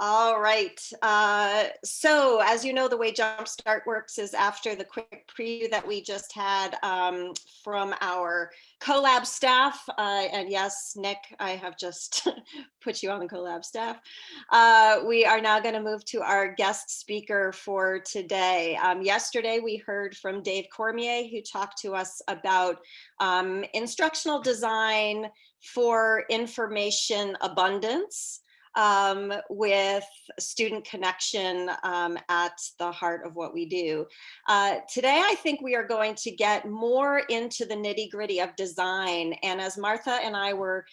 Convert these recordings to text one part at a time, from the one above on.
All right. Uh, so as you know, the way Jumpstart works is after the quick preview that we just had um, from our CoLab staff. Uh, and yes, Nick, I have just put you on the CoLab staff. Uh, we are now going to move to our guest speaker for today. Um, yesterday, we heard from Dave Cormier, who talked to us about um, instructional design for information abundance um, with student connection um, at the heart of what we do. Uh, today, I think we are going to get more into the nitty gritty of design. And as Martha and I were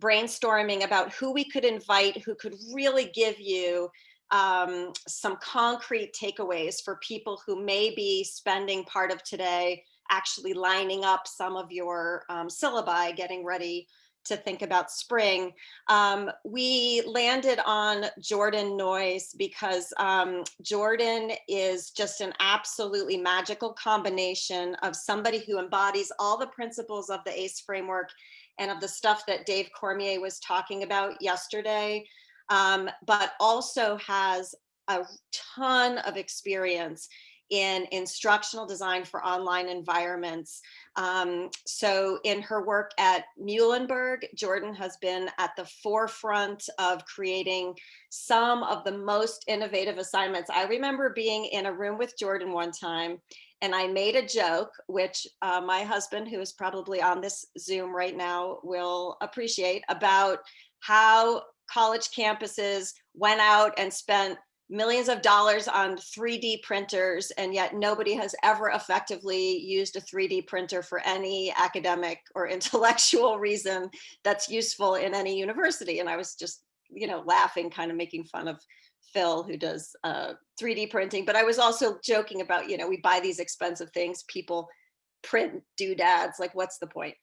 brainstorming about who we could invite, who could really give you um, some concrete takeaways for people who may be spending part of today actually lining up some of your um, syllabi, getting ready to think about spring. Um, we landed on Jordan Noyes because um, Jordan is just an absolutely magical combination of somebody who embodies all the principles of the ACE framework and of the stuff that Dave Cormier was talking about yesterday, um, but also has a ton of experience in instructional design for online environments. Um, so in her work at Muhlenberg, Jordan has been at the forefront of creating some of the most innovative assignments. I remember being in a room with Jordan one time and I made a joke, which uh, my husband, who is probably on this Zoom right now, will appreciate about how college campuses went out and spent millions of dollars on 3D printers, and yet nobody has ever effectively used a 3D printer for any academic or intellectual reason that's useful in any university. And I was just, you know, laughing, kind of making fun of Phil who does uh, 3D printing, but I was also joking about, you know, we buy these expensive things, people print doodads, like what's the point?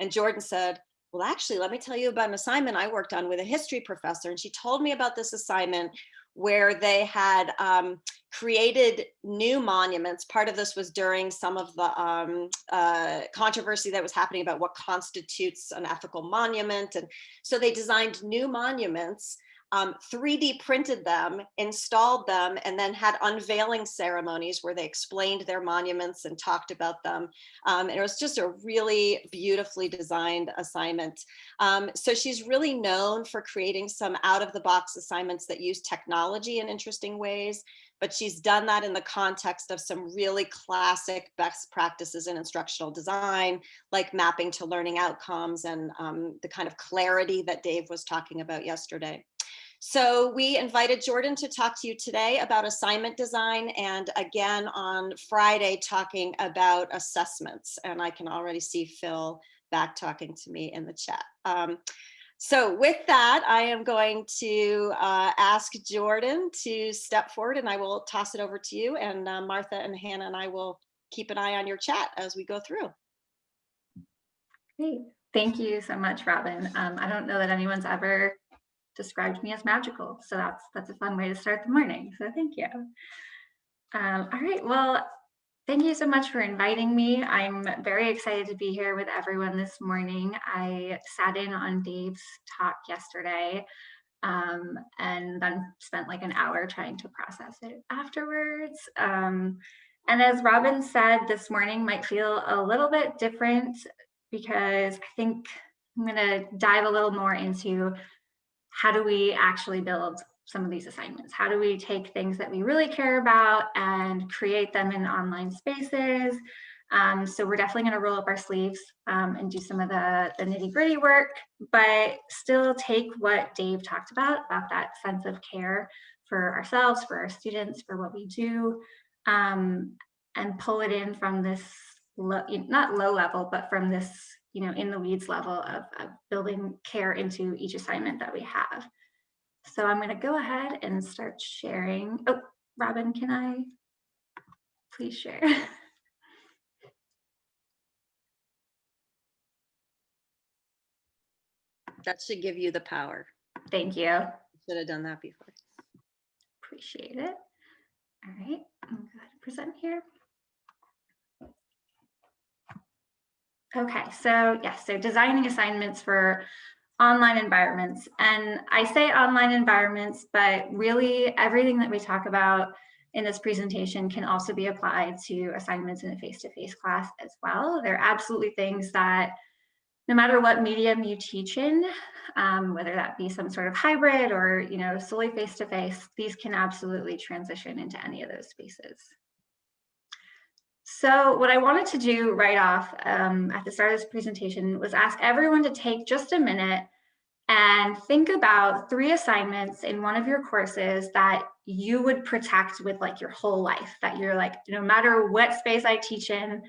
And Jordan said, well, actually, let me tell you about an assignment I worked on with a history professor. And she told me about this assignment where they had um, created new monuments. Part of this was during some of the um, uh, controversy that was happening about what constitutes an ethical monument. And so they designed new monuments um, 3D printed them, installed them, and then had unveiling ceremonies where they explained their monuments and talked about them. Um, and it was just a really beautifully designed assignment. Um, so she's really known for creating some out of the box assignments that use technology in interesting ways but she's done that in the context of some really classic best practices in instructional design, like mapping to learning outcomes and um, the kind of clarity that Dave was talking about yesterday. So we invited Jordan to talk to you today about assignment design and again on Friday talking about assessments. And I can already see Phil back talking to me in the chat. Um, so with that, I am going to uh, ask Jordan to step forward and I will toss it over to you and uh, Martha and Hannah and I will keep an eye on your chat as we go through. Great. Thank you so much, Robin. Um, I don't know that anyone's ever described me as magical. So that's that's a fun way to start the morning. So thank you. Um, all right, well, thank you so much for inviting me. I'm very excited to be here with everyone this morning. I sat in on Dave's talk yesterday um, and then spent like an hour trying to process it afterwards. Um, and as Robin said, this morning might feel a little bit different because I think I'm gonna dive a little more into how do we actually build some of these assignments? How do we take things that we really care about and create them in online spaces? Um, so we're definitely gonna roll up our sleeves um, and do some of the, the nitty gritty work, but still take what Dave talked about, about that sense of care for ourselves, for our students, for what we do, um, and pull it in from this, low, not low level, but from this you know, in the weeds level of, of building care into each assignment that we have. So I'm going to go ahead and start sharing. Oh, Robin, can I please share? That should give you the power. Thank you. Should have done that before. Appreciate it. All right, I'm going to present here. Okay, so yes, so designing assignments for online environments. And I say online environments, but really everything that we talk about in this presentation can also be applied to assignments in a face-to-face -face class as well. They're absolutely things that no matter what medium you teach in, um, whether that be some sort of hybrid or you know solely face-to-face, -face, these can absolutely transition into any of those spaces. So what I wanted to do right off um, at the start of this presentation was ask everyone to take just a minute and think about three assignments in one of your courses that you would protect with like your whole life, that you're like, no matter what space I teach in,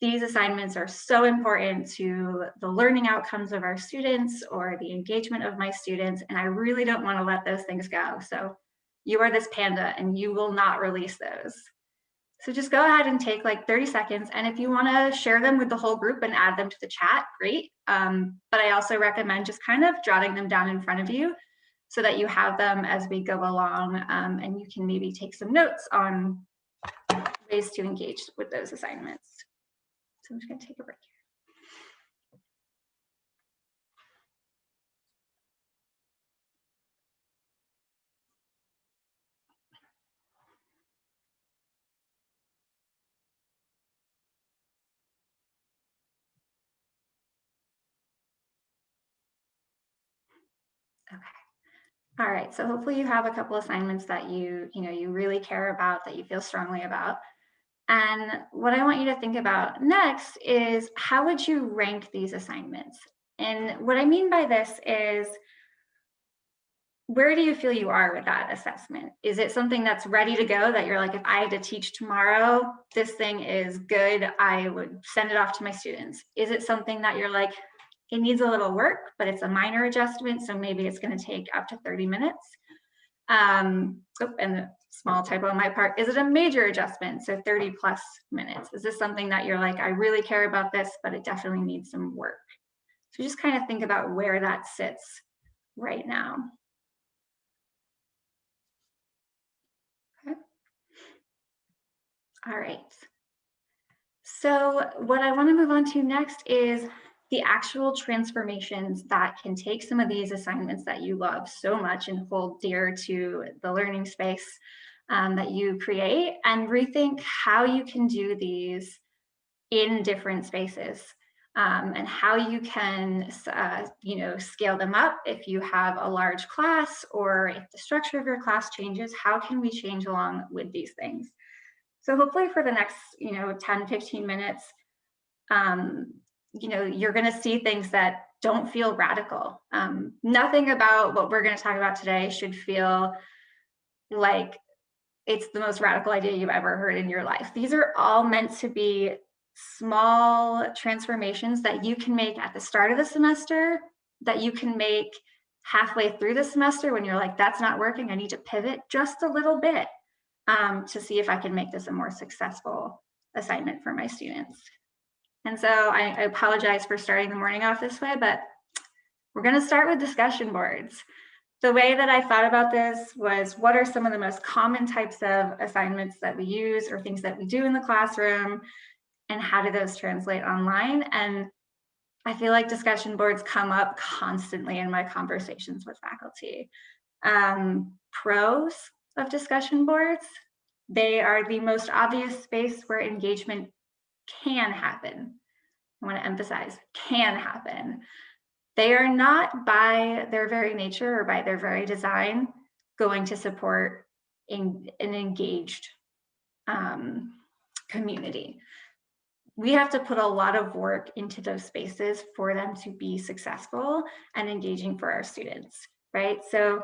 these assignments are so important to the learning outcomes of our students or the engagement of my students, and I really don't wanna let those things go. So you are this panda and you will not release those. So just go ahead and take like 30 seconds. And if you wanna share them with the whole group and add them to the chat, great. Um, but I also recommend just kind of jotting them down in front of you so that you have them as we go along um, and you can maybe take some notes on ways to engage with those assignments. So I'm just gonna take a break Okay. All right, so hopefully you have a couple assignments that you, you know, you really care about, that you feel strongly about. And what I want you to think about next is how would you rank these assignments? And what I mean by this is, where do you feel you are with that assessment? Is it something that's ready to go that you're like, if I had to teach tomorrow, this thing is good, I would send it off to my students? Is it something that you're like, it needs a little work, but it's a minor adjustment. So maybe it's gonna take up to 30 minutes. Um, oh, and a small typo on my part, is it a major adjustment? So 30 plus minutes. Is this something that you're like, I really care about this, but it definitely needs some work. So just kind of think about where that sits right now. Okay. All right. So what I want to move on to next is the actual transformations that can take some of these assignments that you love so much and hold dear to the learning space um, that you create and rethink how you can do these in different spaces um, and how you can uh, you know scale them up. If you have a large class or if the structure of your class changes how can we change along with these things? So hopefully for the next you know 10 15 minutes um, you know, you're going to see things that don't feel radical. Um, nothing about what we're going to talk about today should feel like it's the most radical idea you've ever heard in your life. These are all meant to be small transformations that you can make at the start of the semester, that you can make halfway through the semester when you're like, that's not working, I need to pivot just a little bit um, to see if I can make this a more successful assignment for my students. And so I, I apologize for starting the morning off this way, but we're going to start with discussion boards. The way that I thought about this was what are some of the most common types of assignments that we use or things that we do in the classroom and how do those translate online? And I feel like discussion boards come up constantly in my conversations with faculty. Um, pros of discussion boards, they are the most obvious space where engagement can happen. I want to emphasize can happen. They are not by their very nature or by their very design going to support in, an engaged um, community. We have to put a lot of work into those spaces for them to be successful and engaging for our students, right? So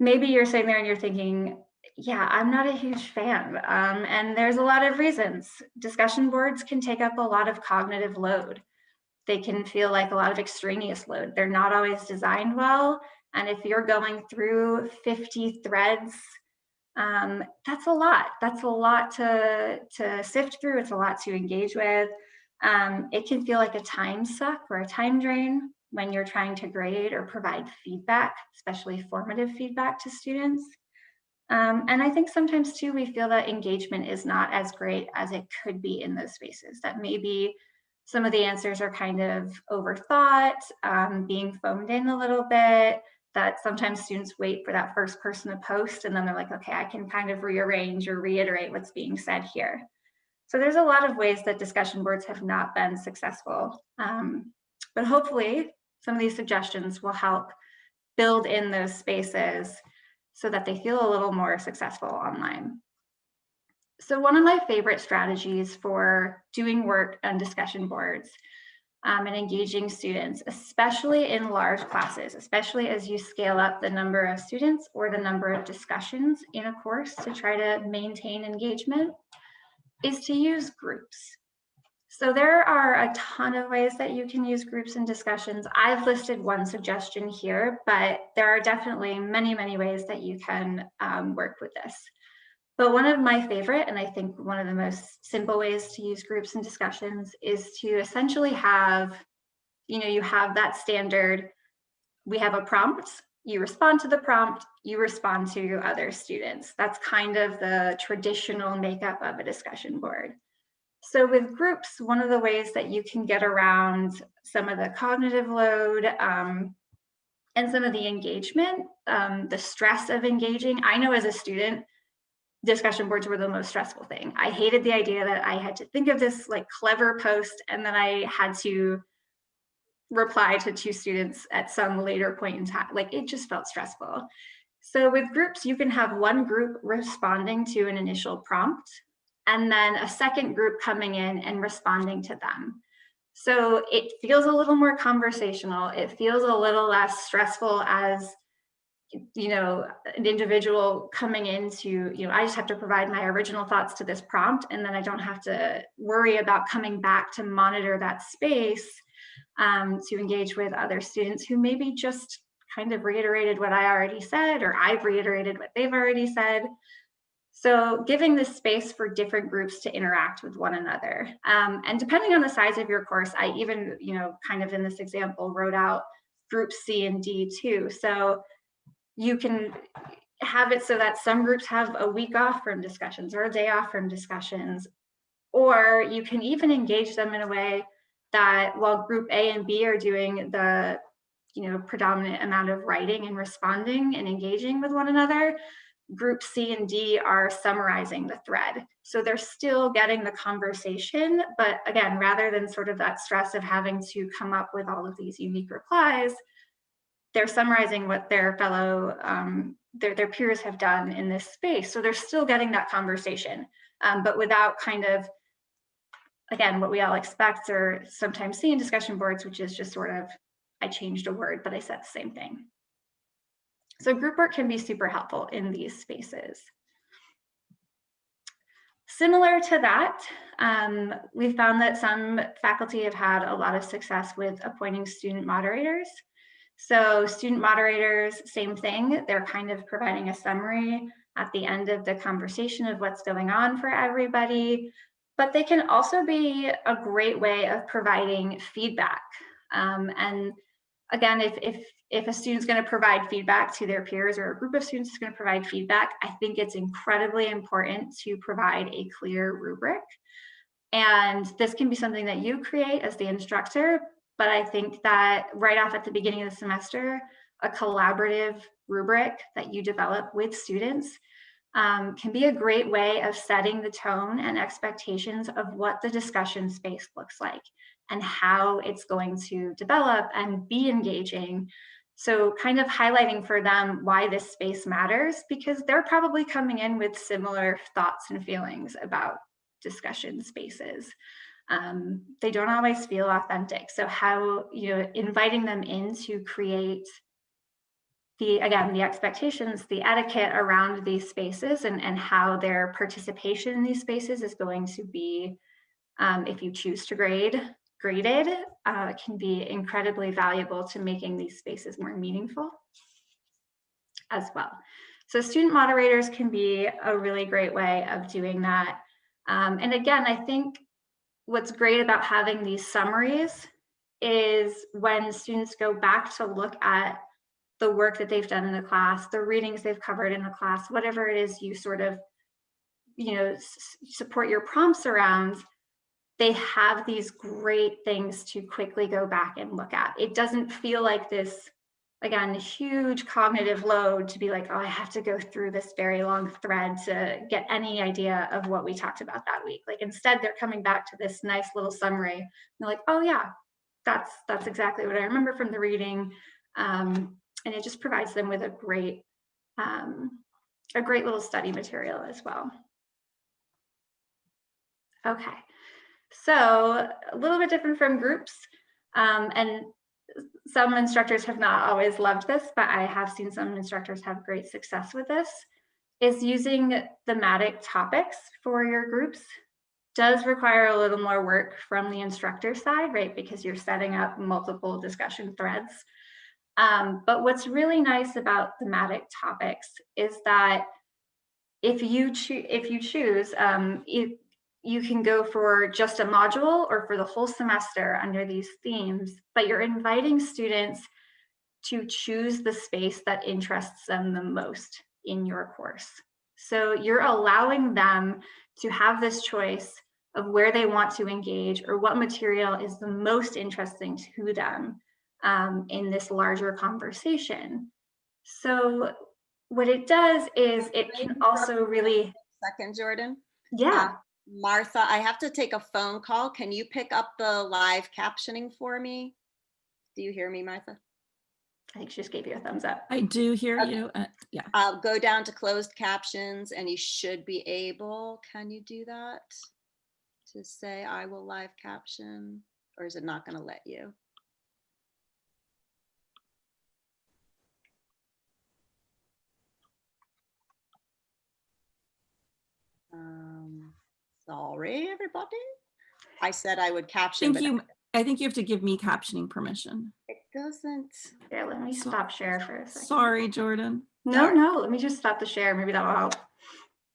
maybe you're sitting there and you're thinking, yeah, I'm not a huge fan. Um, and there's a lot of reasons. Discussion boards can take up a lot of cognitive load. They can feel like a lot of extraneous load. They're not always designed well. And if you're going through 50 threads, um, that's a lot. That's a lot to, to sift through. It's a lot to engage with. Um, it can feel like a time suck or a time drain when you're trying to grade or provide feedback, especially formative feedback to students. Um, and I think sometimes too, we feel that engagement is not as great as it could be in those spaces, that maybe some of the answers are kind of overthought, um, being phoned in a little bit, that sometimes students wait for that first person to post and then they're like, okay, I can kind of rearrange or reiterate what's being said here. So there's a lot of ways that discussion boards have not been successful. Um, but hopefully some of these suggestions will help build in those spaces so that they feel a little more successful online. So one of my favorite strategies for doing work on discussion boards um, and engaging students, especially in large classes, especially as you scale up the number of students or the number of discussions in a course to try to maintain engagement, is to use groups. So there are a ton of ways that you can use groups and discussions. I've listed one suggestion here, but there are definitely many, many ways that you can um, work with this. But one of my favorite, and I think one of the most simple ways to use groups and discussions is to essentially have, you know, you have that standard, we have a prompt, you respond to the prompt, you respond to other students. That's kind of the traditional makeup of a discussion board. So with groups, one of the ways that you can get around some of the cognitive load um, and some of the engagement, um, the stress of engaging. I know as a student, discussion boards were the most stressful thing. I hated the idea that I had to think of this like clever post and then I had to reply to two students at some later point in time. Like it just felt stressful. So with groups, you can have one group responding to an initial prompt and then a second group coming in and responding to them. So it feels a little more conversational. It feels a little less stressful as you know, an individual coming into, you know, I just have to provide my original thoughts to this prompt and then I don't have to worry about coming back to monitor that space um, to engage with other students who maybe just kind of reiterated what I already said or I've reiterated what they've already said. So giving this space for different groups to interact with one another. Um, and depending on the size of your course, I even, you know, kind of in this example wrote out group C and D too. So you can have it so that some groups have a week off from discussions or a day off from discussions, or you can even engage them in a way that while group A and B are doing the you know, predominant amount of writing and responding and engaging with one another, group C and D are summarizing the thread. So they're still getting the conversation, but again, rather than sort of that stress of having to come up with all of these unique replies, they're summarizing what their fellow, um, their, their peers have done in this space. So they're still getting that conversation, um, but without kind of, again, what we all expect or sometimes see in discussion boards, which is just sort of, I changed a word, but I said the same thing. So group work can be super helpful in these spaces. Similar to that, um, we found that some faculty have had a lot of success with appointing student moderators. So student moderators, same thing. They're kind of providing a summary at the end of the conversation of what's going on for everybody. But they can also be a great way of providing feedback. Um, and again, if, if, if a student's gonna provide feedback to their peers or a group of students is gonna provide feedback, I think it's incredibly important to provide a clear rubric. And this can be something that you create as the instructor, but I think that right off at the beginning of the semester, a collaborative rubric that you develop with students um, can be a great way of setting the tone and expectations of what the discussion space looks like and how it's going to develop and be engaging. So kind of highlighting for them why this space matters because they're probably coming in with similar thoughts and feelings about discussion spaces um, they don't always feel authentic. So how, you know, inviting them in to create the, again, the expectations, the etiquette around these spaces and, and how their participation in these spaces is going to be, um, if you choose to grade, graded, uh, can be incredibly valuable to making these spaces more meaningful as well. So student moderators can be a really great way of doing that. Um, and again, I think what's great about having these summaries is when students go back to look at the work that they've done in the class, the readings they've covered in the class, whatever it is you sort of, you know, support your prompts around, they have these great things to quickly go back and look at. It doesn't feel like this, again, huge cognitive load to be like, oh, I have to go through this very long thread to get any idea of what we talked about that week. Like instead, they're coming back to this nice little summary. They're like, oh yeah, that's that's exactly what I remember from the reading. Um, and it just provides them with a great um, a great little study material as well. Okay, so a little bit different from groups. Um, and some instructors have not always loved this, but I have seen some instructors have great success with this, is using thematic topics for your groups does require a little more work from the instructor side, right? Because you're setting up multiple discussion threads. Um, but what's really nice about thematic topics is that if you choose, if you choose, um, if you can go for just a module or for the whole semester under these themes, but you're inviting students to choose the space that interests them the most in your course. So you're allowing them to have this choice of where they want to engage or what material is the most interesting to them um, in this larger conversation. So what it does is it can also really- Second, Jordan. Yeah. Uh, Martha, I have to take a phone call. Can you pick up the live captioning for me? Do you hear me, Martha? I think she just gave you a thumbs up. I do hear Okay. you. uh, Yeah. Uh, go down to closed captions and you should be able, can you do that? To say I will live caption, or is it not gonna let you? Um, sorry, everybody. I said I would caption, Thank you, I think you have to give me captioning permission. it doesn't. Here, let me So- stop share for a second. Sorry, Jordan. No, no, let me just stop the share. Maybe that will help.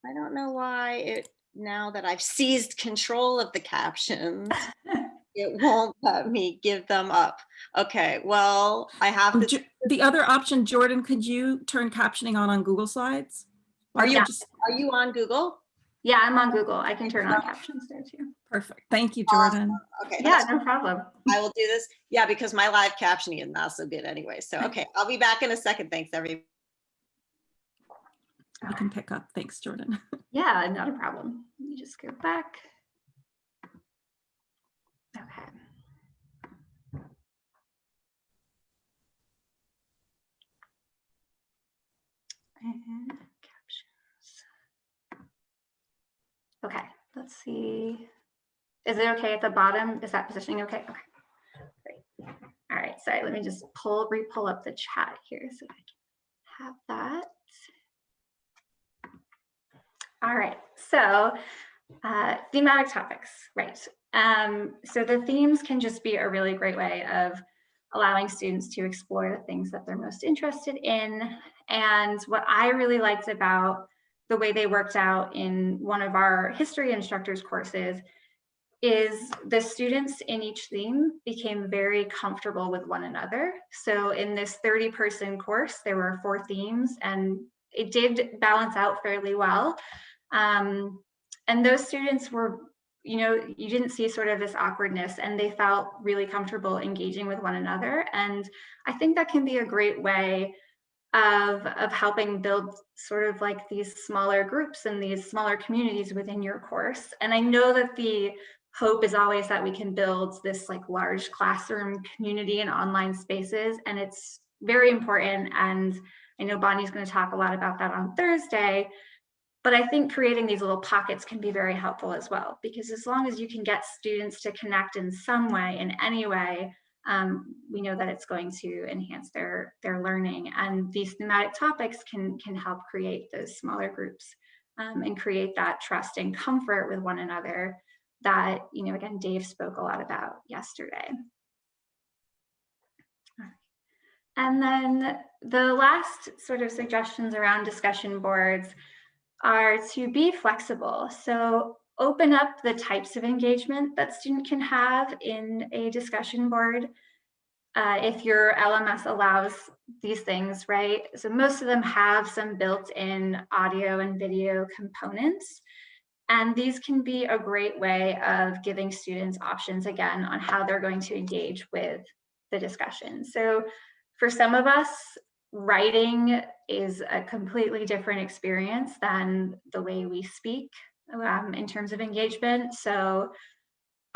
I don't know why it, now that I've seized control of the captions, it won't let me give them up. Okay, well, I have Oh, this, Jo- The other option, Jordan, could you turn captioning on on Google Slides? Are you- just- are you on Google? Yeah, I'm on Google. I can turn on captions there too. Perfect. Thank you, Jordan. Okay. Yeah, no problem. I will do this. Yeah, because my live captioning is not so good anyway. So, okay, I'll be back in a second. Thanks, everybody. You can pick up. Thanks, Jordan. Yeah, not a problem. Let me just go back. Okay. And captions. Okay, let's see. Is it okay at the bottom? Is that positioning okay? Okay, great. All right, sorry, let me just pull, re-pull up the chat here so I can have that. All right, so uh, thematic topics, right. Um, so the themes can just be a really great way of allowing students to explore the things that they're most interested in. And what I really liked about the way they worked out in one of our history instructors courses is the students in each theme became very comfortable with one another. So in this 30 person course, there were four themes and it did balance out fairly well. Um, and those students were, you know, you didn't see sort of this awkwardness and they felt really comfortable engaging with one another. And I think that can be a great way of, of helping build sort of like these smaller groups and these smaller communities within your course. And I know that the hope is always that we can build this like large classroom community and online spaces. And it's very important. And I know Bonnie's going to talk a lot about that on Thursday. But I think creating these little pockets can be very helpful as well, because as long as you can get students to connect in some way, in any way, um, we know that it's going to enhance their, their learning. And these thematic topics can, can help create those smaller groups um, and create that trust and comfort with one another that, you know, again, Dave spoke a lot about yesterday. And then the last sort of suggestions around discussion boards are to be flexible. So open up the types of engagement that student can have in a discussion board. Uh, if your LMS allows these things, right? So most of them have some built-in audio and video components. And these can be a great way of giving students options again on how they're going to engage with the discussion. So for some of us, writing is a completely different experience than the way we speak um, in terms of engagement. So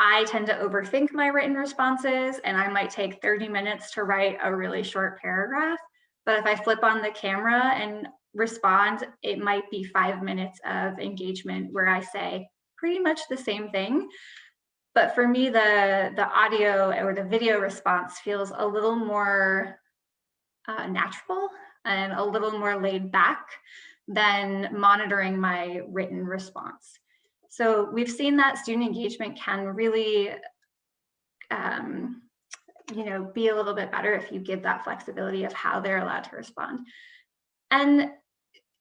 I tend to overthink my written responses and I might take 30 minutes to write a really short paragraph. But if I flip on the camera and respond, it might be five minutes of engagement where I say pretty much the same thing. But for me, the, the audio or the video response feels a little more uh, natural and a little more laid back than monitoring my written response. So we've seen that student engagement can really, um, you know, be a little bit better if you give that flexibility of how they're allowed to respond. And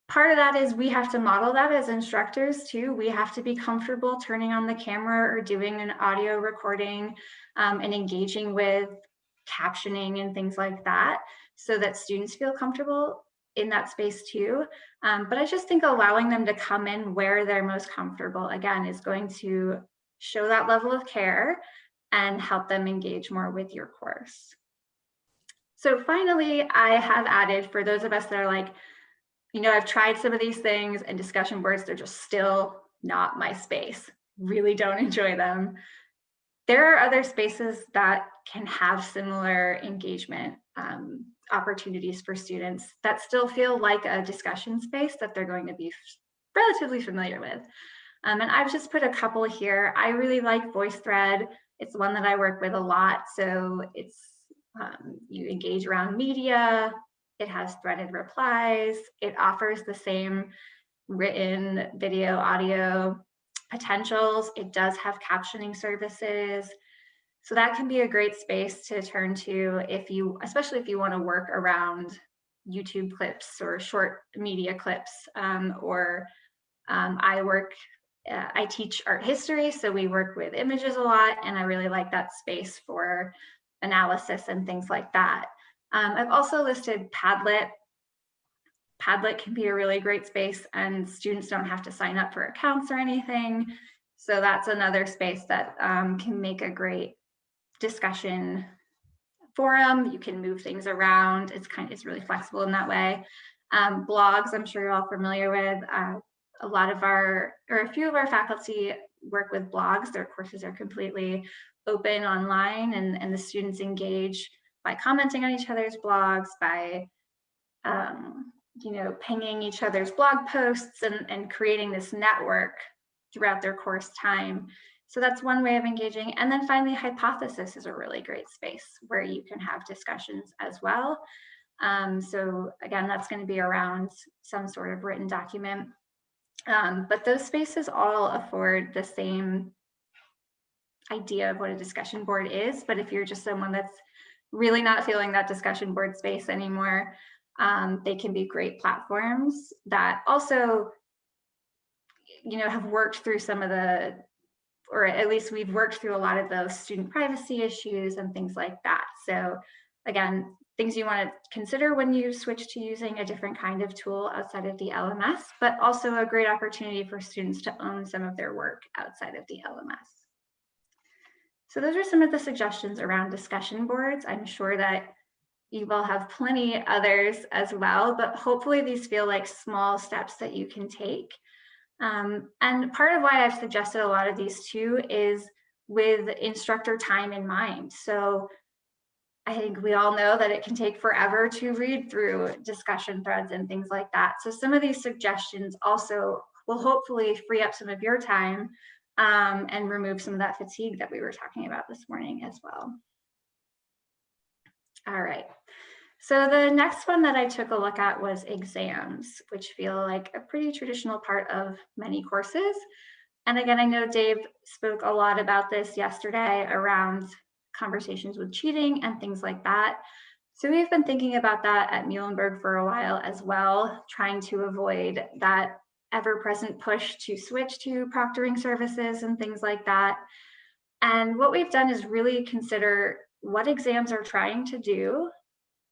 part of that is we have to model that as instructors too. We have to be comfortable turning on the camera or doing an audio recording um, and engaging with captioning and things like that so that students feel comfortable in that space too. Um, but I just think allowing them to come in where they're most comfortable, again, is going to show that level of care and help them engage more with your course. So finally, I have added for those of us that are like, you know, I've tried some of these things and discussion boards, they're just still not my space. Really don't enjoy them. There are other spaces that can have similar engagement um, opportunities for students that still feel like a discussion space that they're going to be relatively familiar with. Um, and I've just put a couple here. I really like VoiceThread. It's one that I work with a lot. So it's um, you engage around media, it has threaded replies. It offers the same written video, audio potentials. It does have captioning services. So that can be a great space to turn to if you, especially if you want to work around YouTube clips or short media clips um, or um, I work, uh, I teach art history, so we work with images a lot and I really like that space for analysis and things like that. Um, I've also listed Padlet. Padlet can be a really great space and students don't have to sign up for accounts or anything. So that's another space that um, can make a great discussion forum. You can move things around. It's kind of, it's really flexible in that way. Um, blogs, I'm sure you're all familiar with. Uh, a lot of our, or a few of our faculty work with blogs. Their courses are completely open online and, and the students engage by commenting on each other's blogs, by um, you know, pinging each other's blog posts and, and creating this network throughout their course time. So that's one way of engaging. And then finally, hypothesis is a really great space where you can have discussions as well. Um, so again, that's going to be around some sort of written document. Um, but those spaces all afford the same idea of what a discussion board is. But if you're just someone that's really not feeling that discussion board space anymore, um, they can be great platforms that also, you know, have worked through some of the, or at least we've worked through a lot of those student privacy issues and things like that. So again, things you want to consider when you switch to using a different kind of tool outside of the LMS, but also a great opportunity for students to own some of their work outside of the LMS. So those are some of the suggestions around discussion boards. I'm sure that you will have plenty others as well, but hopefully these feel like small steps that you can take. Um, and part of why I've suggested a lot of these too is with instructor time in mind. So I think we all know that it can take forever to read through discussion threads and things like that. So some of these suggestions also will hopefully free up some of your time um, and remove some of that fatigue that we were talking about this morning as well. All right. So the next one that I took a look at was exams, which feel like a pretty traditional part of many courses. And again, I know Dave spoke a lot about this yesterday around conversations with cheating and things like that. So we've been thinking about that at Muhlenberg for a while as well, trying to avoid that ever-present push to switch to proctoring services and things like that. And what we've done is really consider what exams are trying to do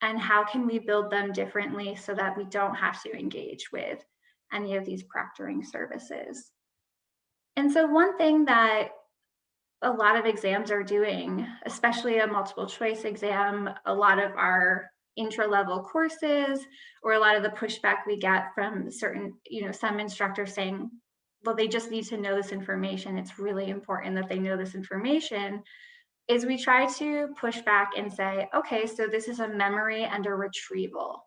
and how can we build them differently so that we don't have to engage with any of these proctoring services. And so one thing that a lot of exams are doing, especially a multiple choice exam, a lot of our intra-level courses, or a lot of the pushback we get from certain, you know, some instructors saying, well, they just need to know this information. It's really important that they know this information is we try to push back and say, okay, so this is a memory and a retrieval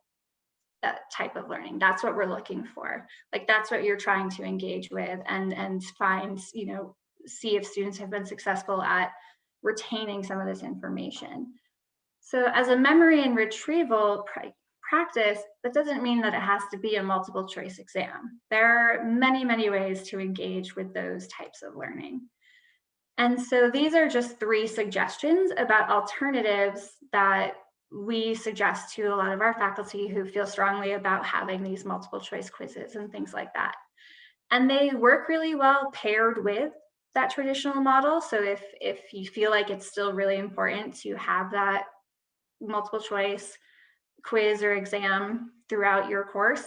that type of learning. That's what we're looking for. Like that's what you're trying to engage with and, and find, you know, see if students have been successful at retaining some of this information. So as a memory and retrieval practice, that doesn't mean that it has to be a multiple choice exam. There are many, many ways to engage with those types of learning. And so these are just three suggestions about alternatives that we suggest to a lot of our faculty who feel strongly about having these multiple choice quizzes and things like that. And they work really well paired with that traditional model. So if, if you feel like it's still really important to have that multiple choice quiz or exam throughout your course,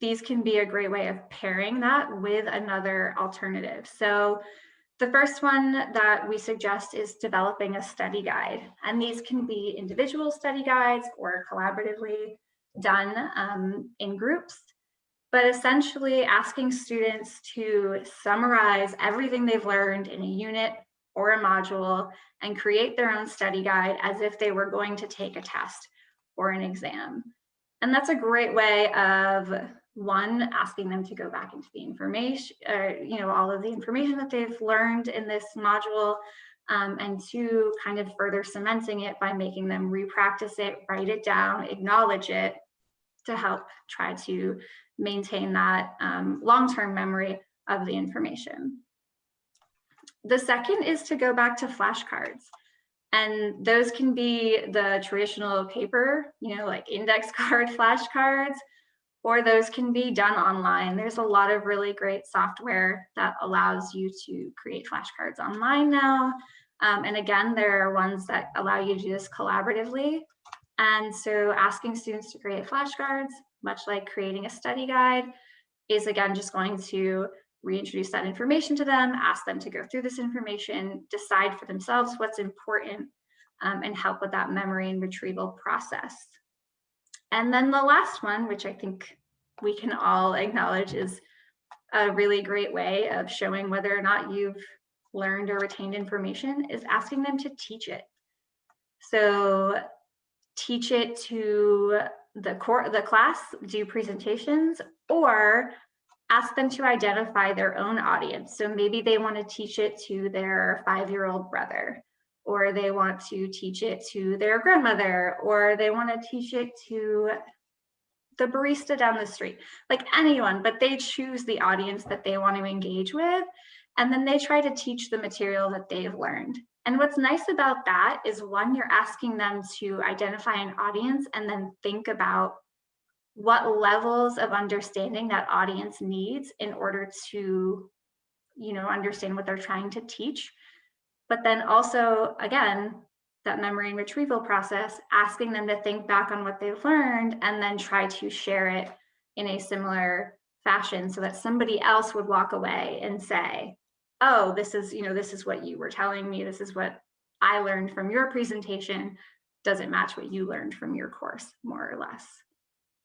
these can be a great way of pairing that with another alternative. So the first one that we suggest is developing a study guide. And these can be individual study guides or collaboratively done um, in groups, but essentially asking students to summarize everything they've learned in a unit or a module and create their own study guide as if they were going to take a test or an exam. And that's a great way of one, asking them to go back into the information, or, you know, all of the information that they've learned in this module, um, and two, kind of further cementing it by making them repractice it, write it down, acknowledge it to help try to maintain that um, long-term memory of the information. The second is to go back to flashcards. And those can be the traditional paper, you know, like index card flashcards, or those can be done online. There's a lot of really great software that allows you to create flashcards online now. Um, and again, there are ones that allow you to do this collaboratively. And so asking students to create flashcards, much like creating a study guide, is again just going to reintroduce that information to them, ask them to go through this information, decide for themselves what's important, um, and help with that memory and retrieval process. And then the last one, which I think we can all acknowledge is a really great way of showing whether or not you've learned or retained information is asking them to teach it. So teach it to the core the class, do presentations, or ask them to identify their own audience. So maybe they want to teach it to their five-year-old brother or they want to teach it to their grandmother, or they want to teach it to the barista down the street, like anyone, but they choose the audience that they want to engage with. And then they try to teach the material that they've learned. And what's nice about that is one, you're asking them to identify an audience and then think about what levels of understanding that audience needs in order to, you know, understand what they're trying to teach but then also, again, that memory and retrieval process, asking them to think back on what they've learned and then try to share it in a similar fashion so that somebody else would walk away and say, oh, this is, you know, this is what you were telling me. This is what I learned from your presentation. Does it match what you learned from your course, more or less?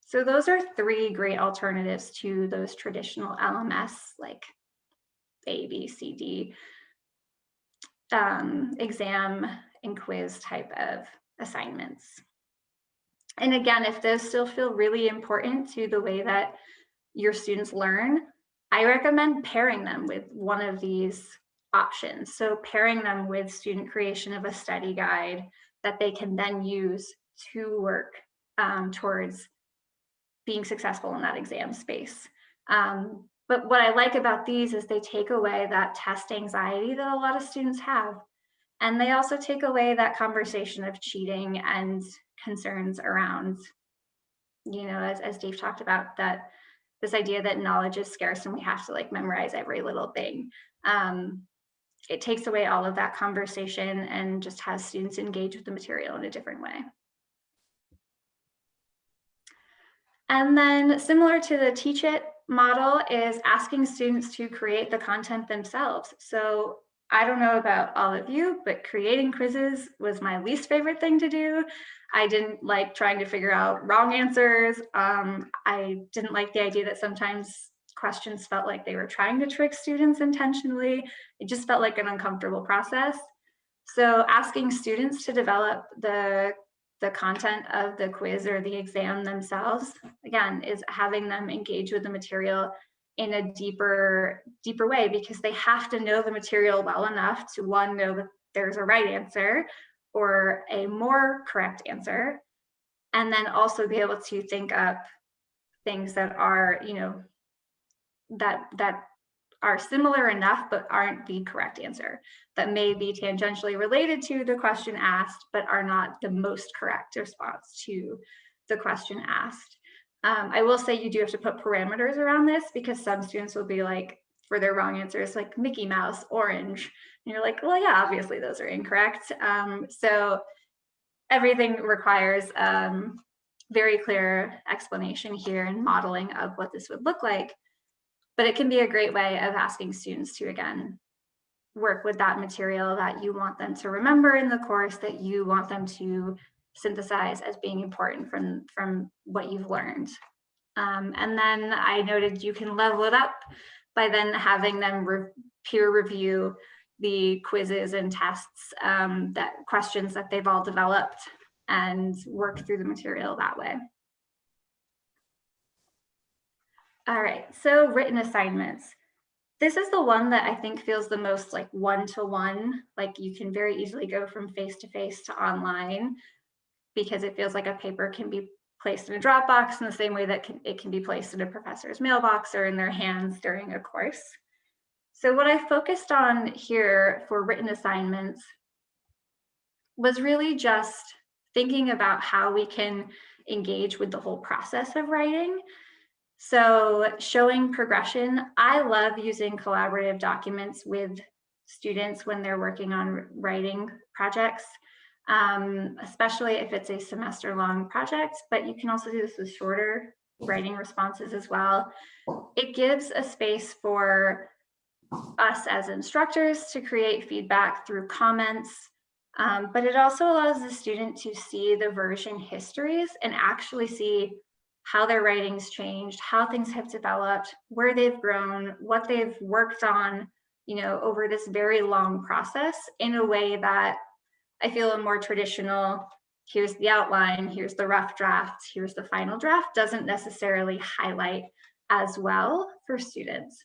So those are three great alternatives to those traditional LMS like A, B, C, D um, exam and quiz type of assignments. And again, if those still feel really important to the way that your students learn, I recommend pairing them with one of these options. So pairing them with student creation of a study guide that they can then use to work um, towards being successful in that exam space. Um, but what I like about these is they take away that test anxiety that a lot of students have. And they also take away that conversation of cheating and concerns around, you know, as, as Dave talked about, that this idea that knowledge is scarce and we have to like memorize every little thing. Um, it takes away all of that conversation and just has students engage with the material in a different way. And then similar to the teach it model is asking students to create the content themselves. So I don't know about all of you, but creating quizzes was my least favorite thing to do. I didn't like trying to figure out wrong answers. Um, I didn't like the idea that sometimes questions felt like they were trying to trick students intentionally. It just felt like an uncomfortable process. So asking students to develop the, the content of the quiz or the exam themselves, again, is having them engage with the material in a deeper, deeper way because they have to know the material well enough to one, know that there's a right answer or a more correct answer, and then also be able to think up things that are, you know, that that are similar enough but aren't the correct answer. That may be tangentially related to the question asked but are not the most correct response to the question asked. Um, i will say you do have to put parameters around this because some students will be like for their wrong answers like mickey mouse orange. And you're like well yeah obviously those are incorrect. Um, so everything requires um, very clear explanation here and modeling of what this would look like but it can be a great way of asking students to, again, work with that material that you want them to remember in the course, that you want them to synthesize as being important from, from what you've learned. Um, and then I noted you can level it up by then having them re peer review the quizzes and tests, um, that questions that they've all developed and work through the material that way. All right, so written assignments. This is the one that I think feels the most like one-to-one, like you can very easily go from face-to-face -to, -face to online because it feels like a paper can be placed in a Dropbox in the same way that can, it can be placed in a professor's mailbox or in their hands during a course. So what I focused on here for written assignments was really just thinking about how we can engage with the whole process of writing so showing progression, I love using collaborative documents with students when they're working on writing projects, um, especially if it's a semester long project, but you can also do this with shorter writing responses as well. It gives a space for us as instructors to create feedback through comments, um, but it also allows the student to see the version histories and actually see how their writings changed, how things have developed, where they've grown, what they've worked on, you know, over this very long process in a way that I feel a more traditional, here's the outline, here's the rough draft, here's the final draft doesn't necessarily highlight as well for students.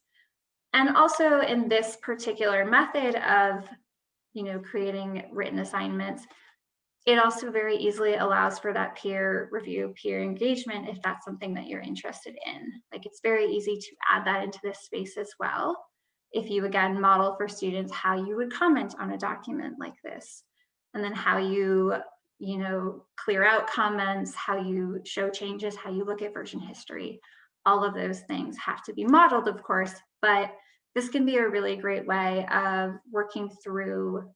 And also in this particular method of, you know, creating written assignments, it also very easily allows for that peer review, peer engagement, if that's something that you're interested in. Like it's very easy to add that into this space as well. If you again model for students how you would comment on a document like this, and then how you, you know, clear out comments, how you show changes, how you look at version history, all of those things have to be modeled, of course, but this can be a really great way of working through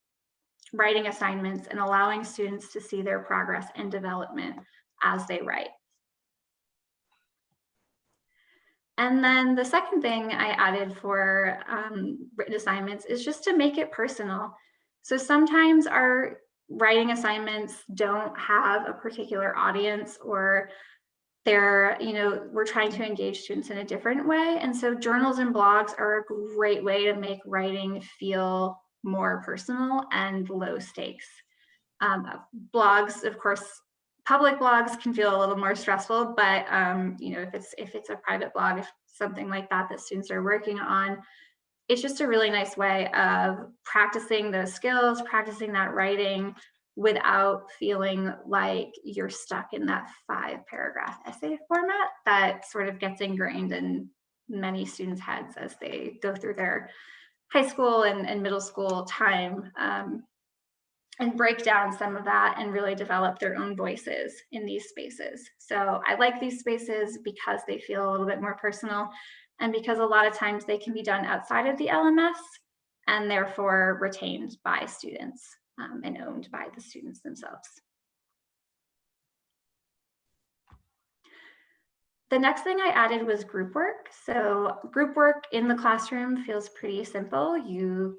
writing assignments and allowing students to see their progress and development as they write. And then the second thing I added for um, written assignments is just to make it personal. So sometimes our writing assignments don't have a particular audience or they're, you know, we're trying to engage students in a different way. And so journals and blogs are a great way to make writing feel more personal and low stakes. Um, blogs, of course, public blogs can feel a little more stressful, but um, you know, if it's if it's a private blog, if something like that that students are working on, it's just a really nice way of practicing those skills, practicing that writing without feeling like you're stuck in that five paragraph essay format that sort of gets ingrained in many students' heads as they go through their high school and, and middle school time um, and break down some of that and really develop their own voices in these spaces. So I like these spaces because they feel a little bit more personal and because a lot of times they can be done outside of the LMS and therefore retained by students um, and owned by the students themselves. The next thing I added was group work. So group work in the classroom feels pretty simple. You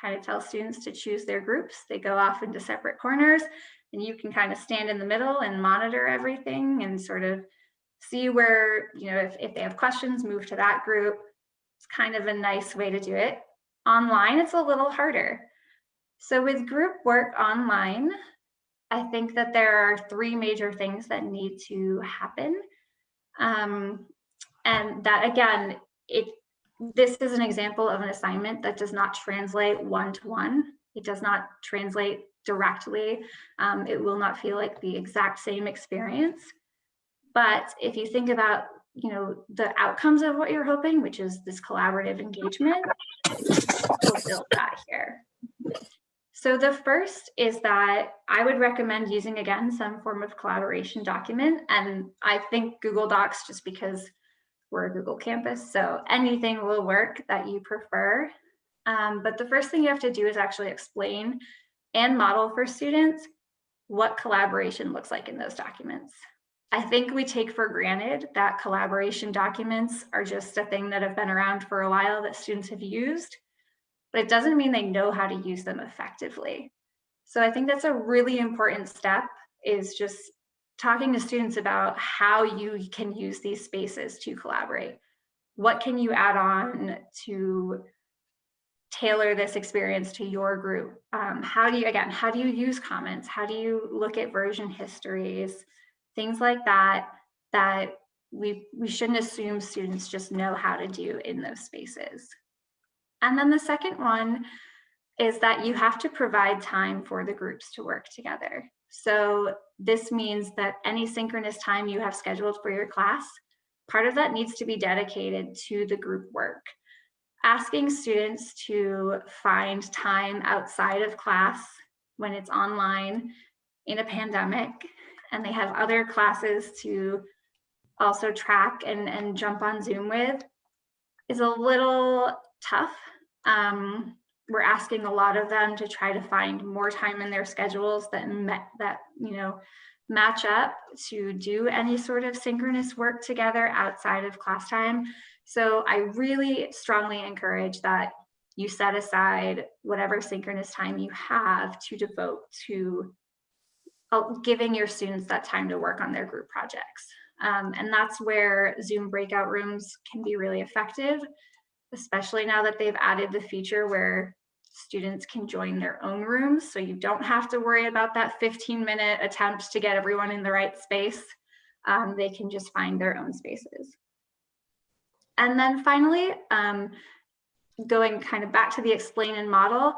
kind of tell students to choose their groups. They go off into separate corners and you can kind of stand in the middle and monitor everything and sort of see where, you know, if, if they have questions, move to that group. It's kind of a nice way to do it. Online, it's a little harder. So with group work online, I think that there are three major things that need to happen. Um, and that again, it this is an example of an assignment that does not translate one-to-one. It does not translate directly. Um, it will not feel like the exact same experience. But if you think about, you know, the outcomes of what you're hoping, which is this collaborative engagement, we'll build that here. So the first is that I would recommend using, again, some form of collaboration document. And I think Google Docs, just because we're a Google campus, so anything will work that you prefer. Um, but the first thing you have to do is actually explain and model for students what collaboration looks like in those documents. I think we take for granted that collaboration documents are just a thing that have been around for a while that students have used, but it doesn't mean they know how to use them effectively. So I think that's a really important step is just talking to students about how you can use these spaces to collaborate. What can you add on to tailor this experience to your group? Um, how do you, again, how do you use comments? How do you look at version histories? Things like that, that we, we shouldn't assume students just know how to do in those spaces. And then the second one is that you have to provide time for the groups to work together. So this means that any synchronous time you have scheduled for your class, part of that needs to be dedicated to the group work. Asking students to find time outside of class when it's online in a pandemic and they have other classes to also track and, and jump on Zoom with is a little tough. Um, we're asking a lot of them to try to find more time in their schedules that met that you know match up to do any sort of synchronous work together outside of class time. So I really strongly encourage that you set aside whatever synchronous time you have to devote to uh, giving your students that time to work on their group projects. Um, and that's where Zoom breakout rooms can be really effective especially now that they've added the feature where students can join their own rooms. So you don't have to worry about that 15 minute attempt to get everyone in the right space. Um, they can just find their own spaces. And then finally, um, going kind of back to the explain and model,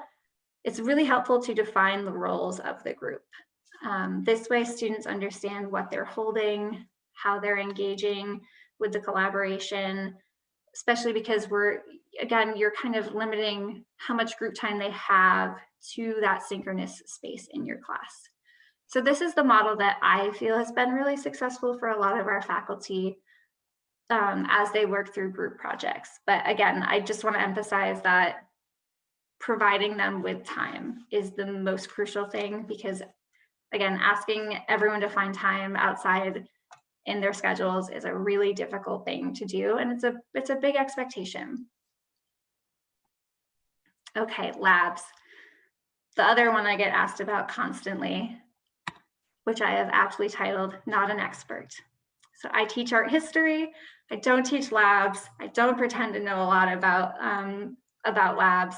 it's really helpful to define the roles of the group. Um, this way students understand what they're holding, how they're engaging with the collaboration, especially because we're, again, you're kind of limiting how much group time they have to that synchronous space in your class. So this is the model that I feel has been really successful for a lot of our faculty um, as they work through group projects. But again, I just want to emphasize that providing them with time is the most crucial thing because again, asking everyone to find time outside in their schedules is a really difficult thing to do and it's a it's a big expectation. Okay, labs. The other one I get asked about constantly, which I have aptly titled Not an Expert. So I teach art history. I don't teach labs. I don't pretend to know a lot about, um, about labs.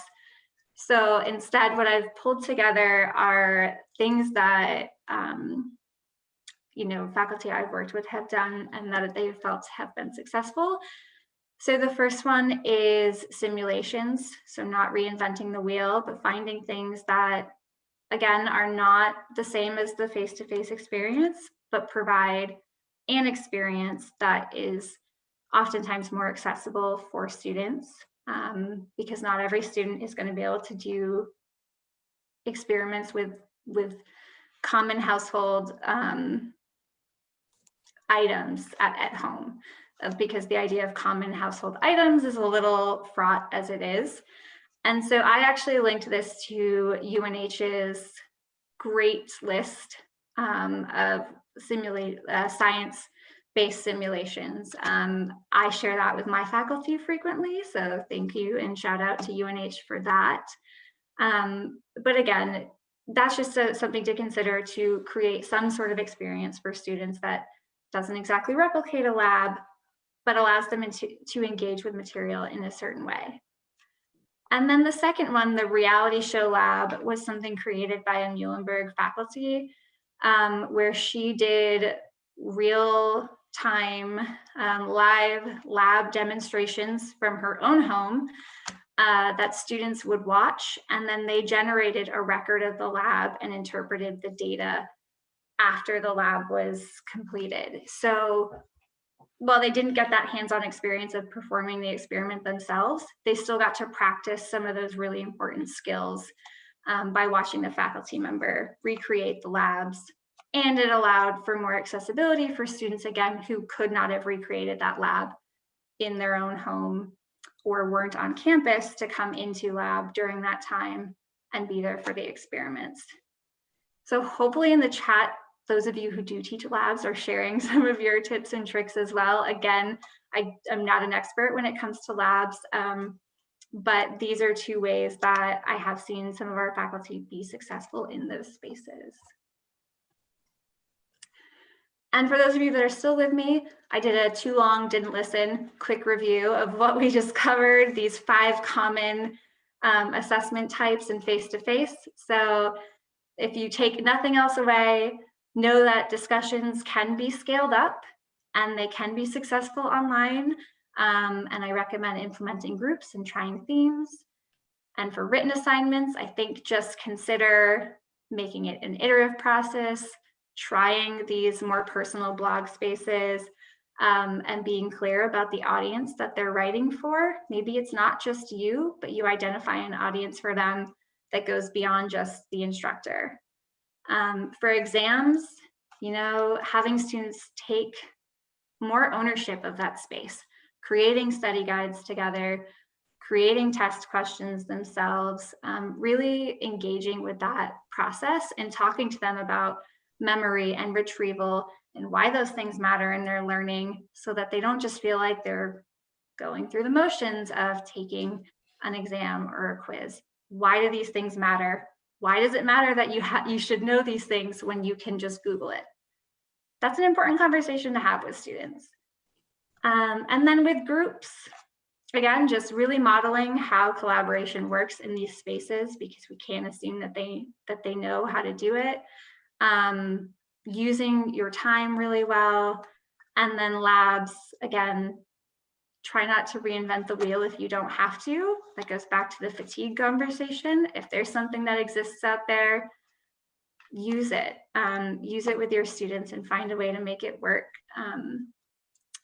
So instead, what I've pulled together are things that um, you know, faculty I've worked with have done and that they've felt have been successful. So the first one is simulations. So not reinventing the wheel, but finding things that, again, are not the same as the face-to-face -face experience, but provide an experience that is oftentimes more accessible for students um, because not every student is going to be able to do experiments with, with common household um, items at, at home because the idea of common household items is a little fraught as it is. And so I actually linked this to UNH's great list um, of simulate uh, science-based based simulations. Um, I share that with my faculty frequently, so thank you and shout out to UNH for that. Um, but again, that's just a, something to consider to create some sort of experience for students that doesn't exactly replicate a lab, but allows them into, to engage with material in a certain way. And then the second one, the reality show lab, was something created by a Muhlenberg faculty, um, where she did real time um, live lab demonstrations from her own home uh, that students would watch. And then they generated a record of the lab and interpreted the data after the lab was completed. So while they didn't get that hands-on experience of performing the experiment themselves, they still got to practice some of those really important skills um, by watching the faculty member recreate the labs. And it allowed for more accessibility for students, again, who could not have recreated that lab in their own home or weren't on campus to come into lab during that time and be there for the experiments. So hopefully in the chat, those of you who do teach labs are sharing some of your tips and tricks as well. Again, I am not an expert when it comes to labs, um, but these are two ways that I have seen some of our faculty be successful in those spaces. And for those of you that are still with me, I did a too long, didn't listen, quick review of what we just covered, these five common um, assessment types in face-to-face. -face. So if you take nothing else away, know that discussions can be scaled up and they can be successful online. Um, and I recommend implementing groups and trying themes. And for written assignments, I think just consider making it an iterative process, trying these more personal blog spaces um, and being clear about the audience that they're writing for. Maybe it's not just you, but you identify an audience for them that goes beyond just the instructor. Um, for exams, you know, having students take more ownership of that space, creating study guides together, creating test questions themselves, um, really engaging with that process and talking to them about memory and retrieval and why those things matter in their learning so that they don't just feel like they're going through the motions of taking an exam or a quiz. Why do these things matter? Why does it matter that you you should know these things when you can just Google it? That's an important conversation to have with students. Um, and then with groups, again, just really modeling how collaboration works in these spaces because we can't assume that they that they know how to do it um, using your time really well. And then labs, again, try not to reinvent the wheel if you don't have to. That goes back to the fatigue conversation. If there's something that exists out there, use it. Um, use it with your students and find a way to make it work. Um,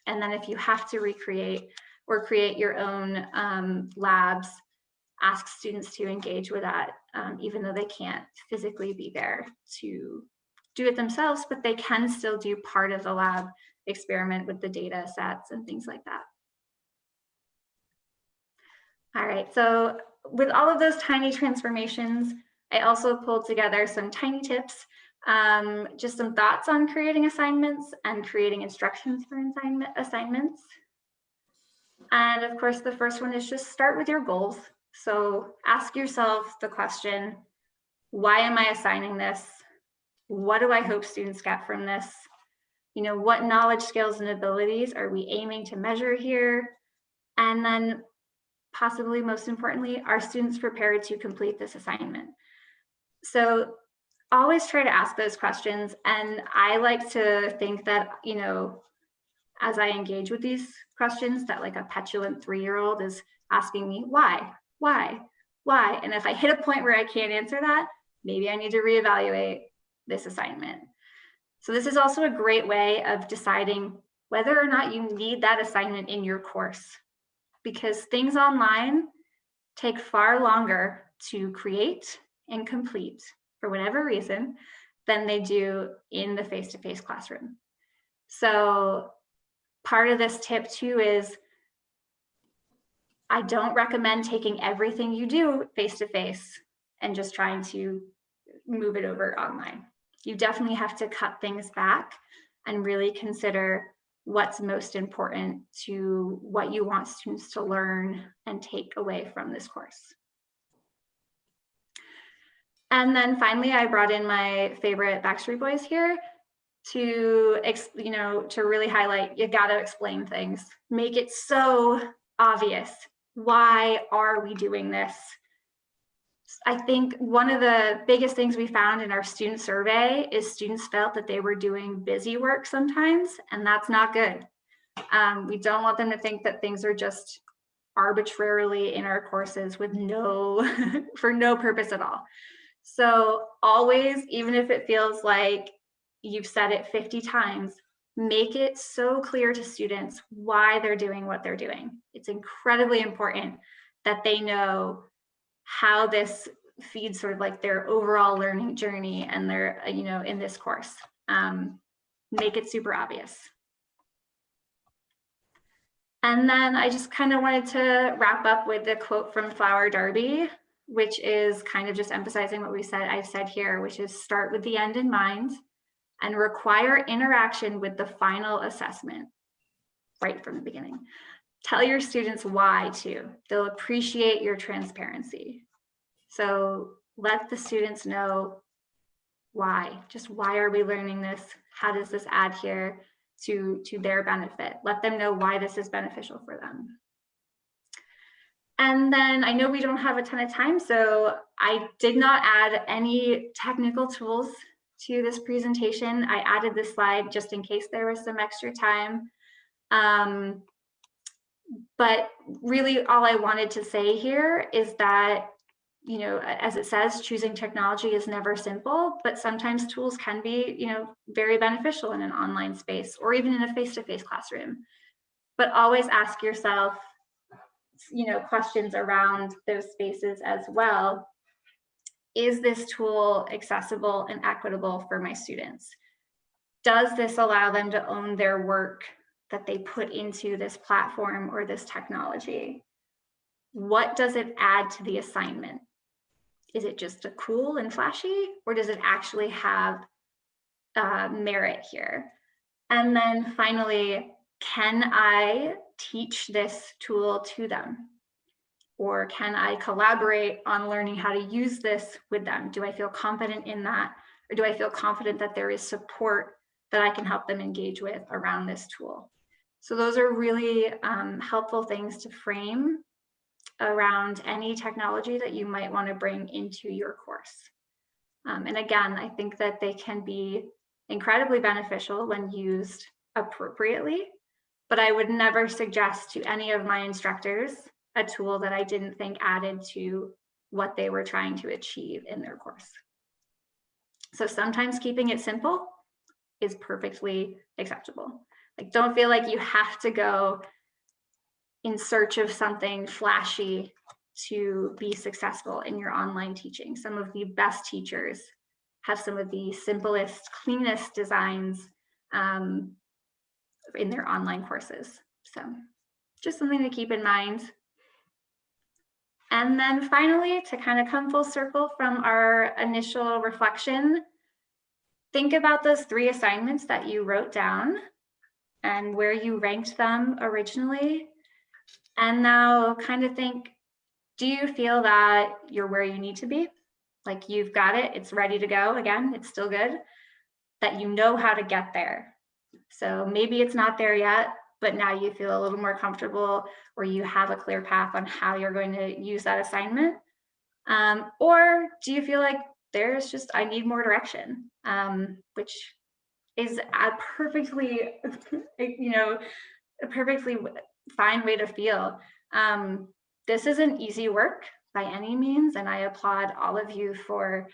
and then if you have to recreate or create your own um, labs, ask students to engage with that, um, even though they can't physically be there to do it themselves, but they can still do part of the lab experiment with the data sets and things like that. All right, so with all of those tiny transformations, I also pulled together some tiny tips, um, just some thoughts on creating assignments and creating instructions for assignment assignments. And of course, the first one is just start with your goals. So ask yourself the question, why am I assigning this? What do I hope students get from this? You know, what knowledge, skills, and abilities are we aiming to measure here? And then possibly most importantly, are students prepared to complete this assignment? So always try to ask those questions. And I like to think that, you know, as I engage with these questions that like a petulant three-year-old is asking me, why? Why? Why? And if I hit a point where I can't answer that, maybe I need to reevaluate this assignment. So this is also a great way of deciding whether or not you need that assignment in your course because things online take far longer to create and complete for whatever reason than they do in the face-to-face -face classroom. So part of this tip too is I don't recommend taking everything you do face to face and just trying to move it over online. You definitely have to cut things back and really consider what's most important to what you want students to learn and take away from this course. And then finally, I brought in my favorite Backstreet Boys here to, you know, to really highlight, you gotta explain things. Make it so obvious. Why are we doing this? I think one of the biggest things we found in our student survey is students felt that they were doing busy work sometimes, and that's not good. Um, we don't want them to think that things are just arbitrarily in our courses with no, for no purpose at all. So always, even if it feels like you've said it 50 times, make it so clear to students why they're doing what they're doing. It's incredibly important that they know how this feeds sort of like their overall learning journey and their, you know, in this course. Um, make it super obvious. And then I just kind of wanted to wrap up with the quote from Flower Darby, which is kind of just emphasizing what we said, I've said here, which is start with the end in mind and require interaction with the final assessment right from the beginning. Tell your students why too. They'll appreciate your transparency. So let the students know why, just why are we learning this? How does this add here to, to their benefit? Let them know why this is beneficial for them. And then I know we don't have a ton of time, so I did not add any technical tools to this presentation. I added this slide just in case there was some extra time. Um, but really all I wanted to say here is that, you know, as it says, choosing technology is never simple, but sometimes tools can be, you know, very beneficial in an online space or even in a face-to-face -face classroom. But always ask yourself, you know, questions around those spaces as well. Is this tool accessible and equitable for my students? Does this allow them to own their work that they put into this platform or this technology? What does it add to the assignment? Is it just a cool and flashy, or does it actually have uh, merit here? And then finally, can I teach this tool to them? Or can I collaborate on learning how to use this with them? Do I feel confident in that? Or do I feel confident that there is support that I can help them engage with around this tool? So those are really um, helpful things to frame around any technology that you might want to bring into your course. Um, and again, I think that they can be incredibly beneficial when used appropriately, but I would never suggest to any of my instructors a tool that I didn't think added to what they were trying to achieve in their course. So sometimes keeping it simple is perfectly acceptable. Like don't feel like you have to go in search of something flashy to be successful in your online teaching. Some of the best teachers have some of the simplest, cleanest designs um, in their online courses. So just something to keep in mind. And then finally, to kind of come full circle from our initial reflection, think about those three assignments that you wrote down and where you ranked them originally. And now kind of think, do you feel that you're where you need to be? Like you've got it, it's ready to go again, it's still good, that you know how to get there. So maybe it's not there yet, but now you feel a little more comfortable or you have a clear path on how you're going to use that assignment? Um, or do you feel like there's just, I need more direction, um, which is a perfectly, you know, a perfectly fine way to feel. Um, this isn't easy work by any means, and I applaud all of you for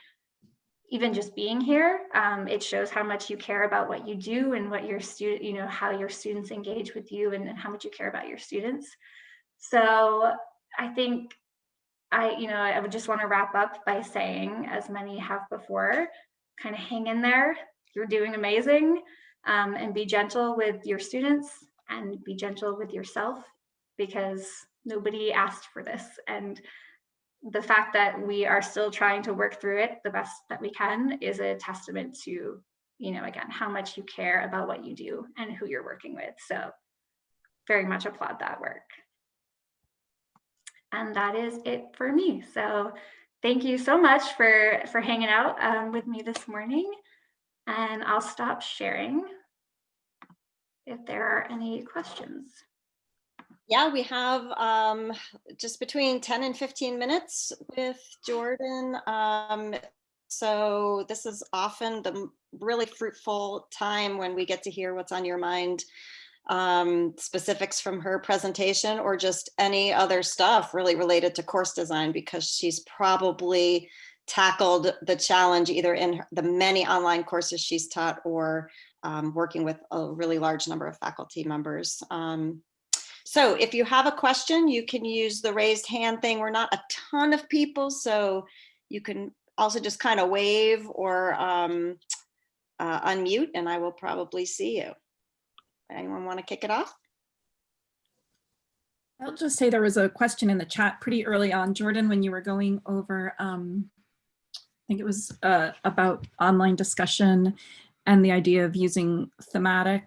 even just being here, um, it shows how much you care about what you do and what your student, you know, how your students engage with you and, and how much you care about your students. So I think I, you know, I would just want to wrap up by saying, as many have before, kind of hang in there. You're doing amazing um, and be gentle with your students and be gentle with yourself because nobody asked for this. And the fact that we are still trying to work through it the best that we can is a testament to you know, again, how much you care about what you do and who you're working with. So very much applaud that work. And that is it for me. So thank you so much for, for hanging out um, with me this morning. And I'll stop sharing if there are any questions. Yeah, we have um, just between 10 and 15 minutes with Jordan. Um, so this is often the really fruitful time when we get to hear what's on your mind, um, specifics from her presentation or just any other stuff really related to course design because she's probably tackled the challenge either in the many online courses she's taught or um, working with a really large number of faculty members. Um, so if you have a question, you can use the raised hand thing. We're not a ton of people, so you can also just kind of wave or um, uh, unmute and I will probably see you. Anyone want to kick it off? I'll just say there was a question in the chat pretty early on, Jordan, when you were going over, um, I think it was uh, about online discussion and the idea of using thematic,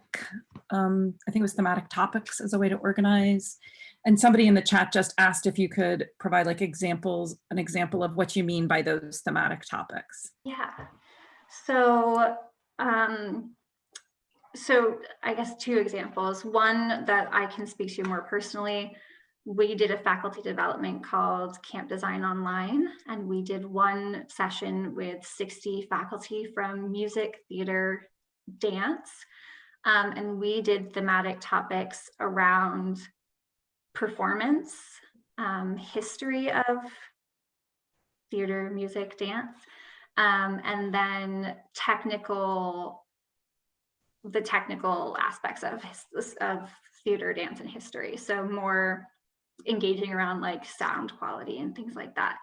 um, I think it was thematic topics as a way to organize. And somebody in the chat just asked if you could provide like examples, an example of what you mean by those thematic topics. Yeah. So, um, so I guess two examples. One that I can speak to more personally. We did a faculty development called Camp Design Online, and we did one session with 60 faculty from music, theater, dance. Um, and we did thematic topics around performance, um, history of theater, music, dance, um, and then technical, the technical aspects of, of theater, dance, and history. So more engaging around like sound quality and things like that.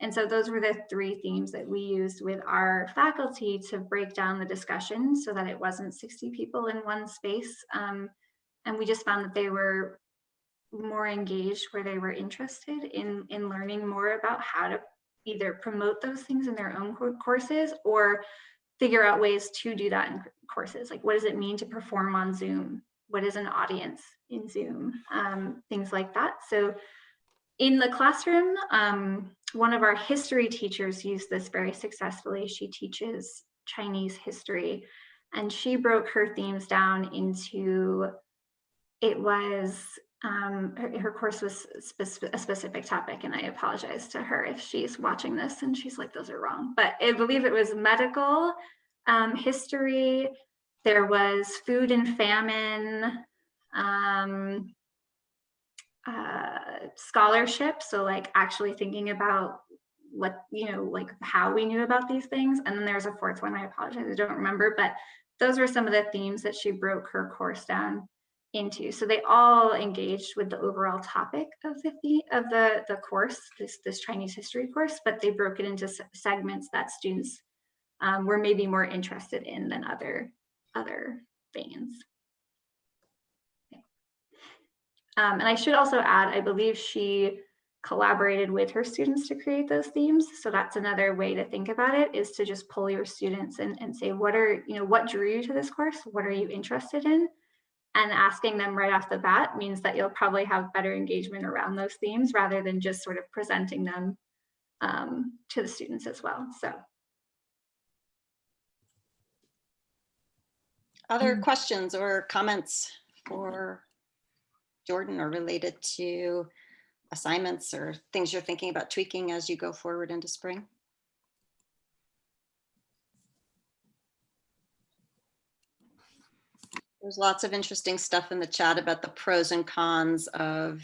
And so those were the three themes that we used with our faculty to break down the discussion so that it wasn't 60 people in one space. Um, and we just found that they were more engaged where they were interested in, in learning more about how to either promote those things in their own courses or figure out ways to do that in courses. Like what does it mean to perform on Zoom? What is an audience in Zoom? Um, things like that. So in the classroom, um, one of our history teachers used this very successfully. She teaches Chinese history and she broke her themes down into, it was, um, her, her course was a specific topic and I apologize to her if she's watching this and she's like, those are wrong. But I believe it was medical um, history, there was food and famine, um, uh, scholarship. So like actually thinking about what, you know, like how we knew about these things. And then there's a fourth one, I apologize, I don't remember, but those were some of the themes that she broke her course down into. So they all engaged with the overall topic of the of the the course, this this Chinese history course, but they broke it into segments that students um, were maybe more interested in than other other veins. Um, and I should also add, I believe she collaborated with her students to create those themes. So that's another way to think about it is to just pull your students and, and say, what are, you know, what drew you to this course? What are you interested in? And asking them right off the bat means that you'll probably have better engagement around those themes rather than just sort of presenting them um, to the students as well. So Other Mm. questions or comments for Jordan or related to assignments or things you're thinking about tweaking as you go forward into spring? There's lots of interesting stuff in the chat about the pros and cons of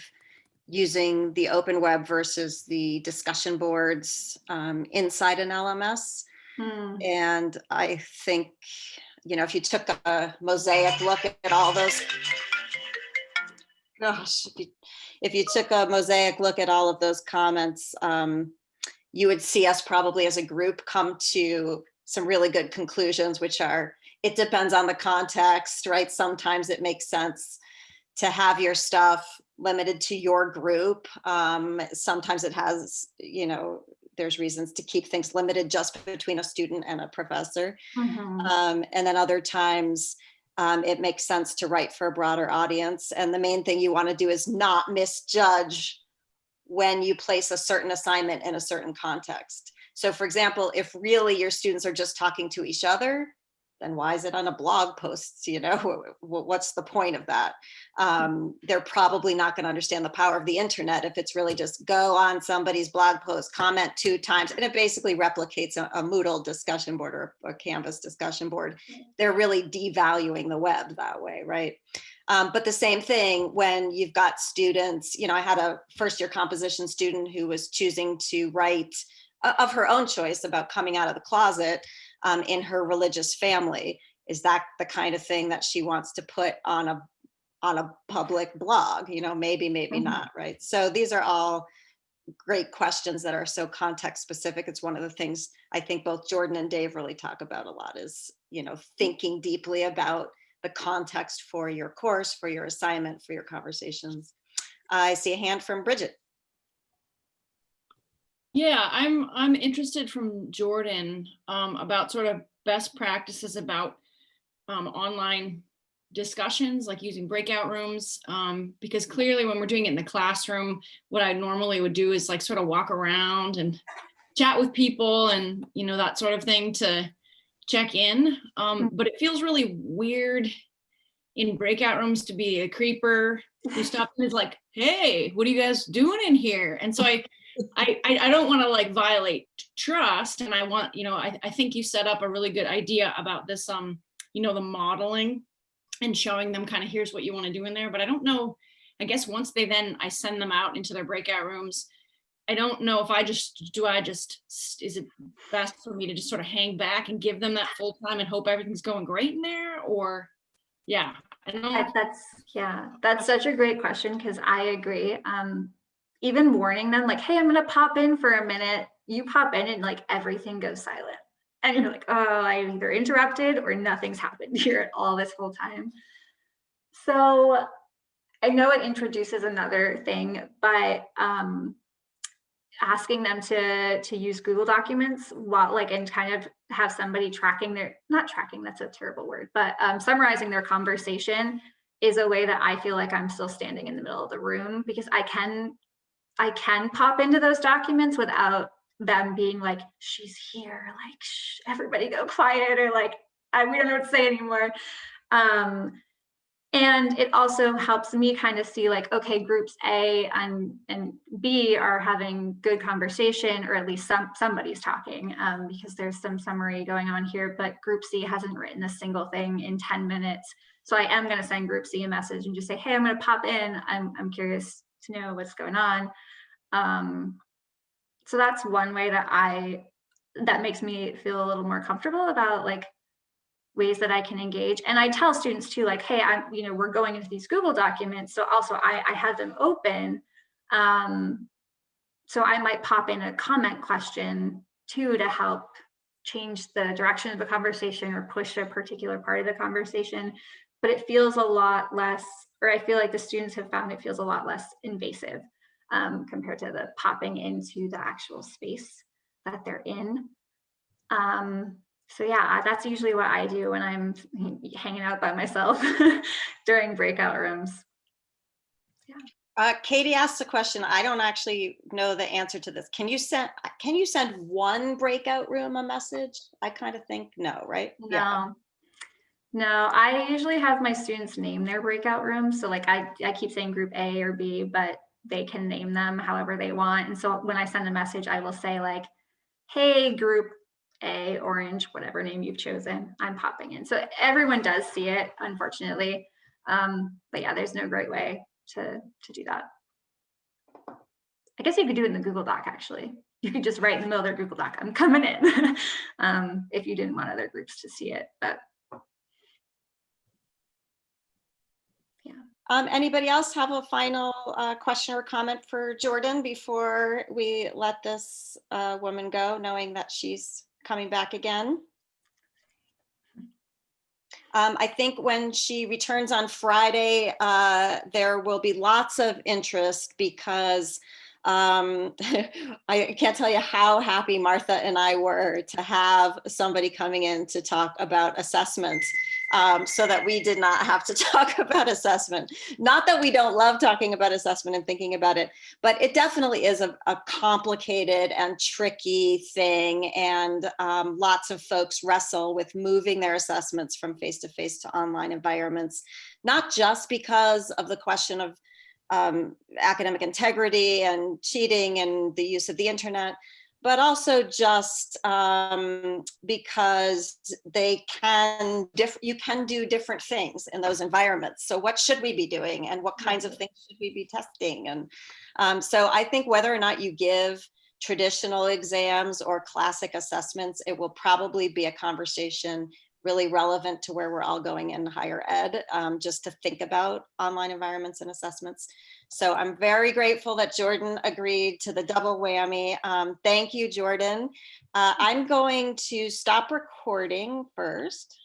using the open web versus the discussion boards um, inside an LMS. hmm, And I think, you know, if you took a mosaic look at all those. Gosh, if you, if you took a mosaic look at all of those comments, um, you would see us probably as a group come to some really good conclusions, which are, it depends on the context, right? Sometimes it makes sense to have your stuff limited to your group. Um, sometimes it has, you know, there's reasons to keep things limited just between a student and a professor. Mhm. Um, and then other times um, it makes sense to write for a broader audience. And the main thing you want to do is not misjudge when you place a certain assignment in a certain context. So for example, if really your students are just talking to each other, then why is it on a blog post? You know, Wh- wh- what's the point of that? Um, they're probably not going to understand the power of the internet if it's really just go on somebody's blog post, comment two times, and it basically replicates a, a Moodle discussion board or a Canvas discussion board. They're really devaluing the web that way, right? Um, but the same thing when you've got students, you know, I had a first year composition student who was choosing to write uh, of her own choice about coming out of the closet um, in her religious family. Is that the kind of thing that she wants to put on a on a public blog? You know, maybe, maybe Mhm. not, right? So these are all great questions that are so context specific. It's one of the things I think both Jordan and Dave really talk about a lot is, you know, thinking deeply about the context for your course, for your assignment, for your conversations. I see a hand from Bridget. Yeah, I'm I'm interested from Jordan um, about sort of best practices about um, online discussions, like using breakout rooms, um, because clearly when we're doing it in the classroom, what I normally would do is like sort of walk around and chat with people and you know that sort of thing to check in. Um, but it feels really weird in breakout rooms to be a creeper who stops and is like, "Hey, what are you guys doing in here?" And so I. I, I, don't want to like violate trust and I want, you know, I, I think you set up a really good idea about this, um, you know, the modeling and showing them kind of here's what you want to do in there. But I don't know, I guess once they then, I send them out into their breakout rooms. I don't know if I just, do I just, is it best for me to just sort of hang back and give them that full time and hope everything's going great in there or, yeah, I don't know. That- That's, yeah, that's such a great question because I agree. Um, even warning them like, hey, I'm gonna pop in for a minute. You pop in and like everything goes silent. And you're like, oh, I either interrupted or nothing's happened here at all this whole time. So I know it introduces another thing, but um, asking them to to use Google Documents while like and kind of have somebody tracking their not tracking that's a terrible word, but um, summarizing their conversation is a way that I feel like I'm still standing in the middle of the room because I can I can pop into those documents without them being like she's here like Shh, everybody go quiet or like I, we don't know what to say anymore. Um, and it also helps me kind of see like, okay, groups A and, and B are having good conversation, or at least some somebody's talking um, because there's some summary going on here, but group C hasn't written a single thing in 10 minutes. So I am gonna send group C a message and just say, hey, I'm gonna pop in. I'm, I'm curious to know what's going on. Um, so that's one way that I, that makes me feel a little more comfortable about like ways that I can engage. And I tell students too, like, hey, I'm, you know, we're going into these Google documents. So also I, I have them open. Um, so I might pop in a comment question too to help change the direction of the conversation or push a particular part of the conversation. But it feels a lot less, or I feel like the students have found it feels a lot less invasive um, compared to the popping into the actual space that they're in. Um, so yeah, that's usually what I do when I'm hanging out by myself during breakout rooms. Uh, Katie asked a question. I don't actually know the answer to this. Can you send, can you send one breakout room a message? I kind of think no, right? Yeah. No, I usually have my students name their breakout rooms. So like I, I keep saying group A or B, but they can name them however they want. And so when I send a message, I will say like, hey, group A, orange, whatever name you've chosen, I'm popping in. So everyone does see it, unfortunately. Um, but yeah, there's no great way to, to do that. I guess you could do it in the Google Doc, actually. You could just write in the middle of their Google Doc, I'm coming in, um, if you didn't want other groups to see it, but Um, anybody else have a final uh, question or comment for Jordan before we let this uh, woman go, knowing that she's coming back again? Um, I think when she returns on Friday, uh, there will be lots of interest because Um, I can't tell you how happy Martha and I were to have somebody coming in to talk about assessment um, so that we did not have to talk about assessment. Not that we don't love talking about assessment and thinking about it, but it definitely is a, a complicated and tricky thing. And um, lots of folks wrestle with moving their assessments from face-to-face to online environments, not just because of the question of um, academic integrity and cheating and the use of the internet, but also just um, because they can, you can do different things in those environments. So what should we be doing and what kinds of things should we be testing? And um, so I think whether or not you give traditional exams or classic assessments, it will probably be a conversation really relevant to where we're all going in higher ed, um, just to think about online environments and assessments. So I'm very grateful that Jordan agreed to the double whammy. Um, thank you, Jordan. Uh, I'm going to stop recording first.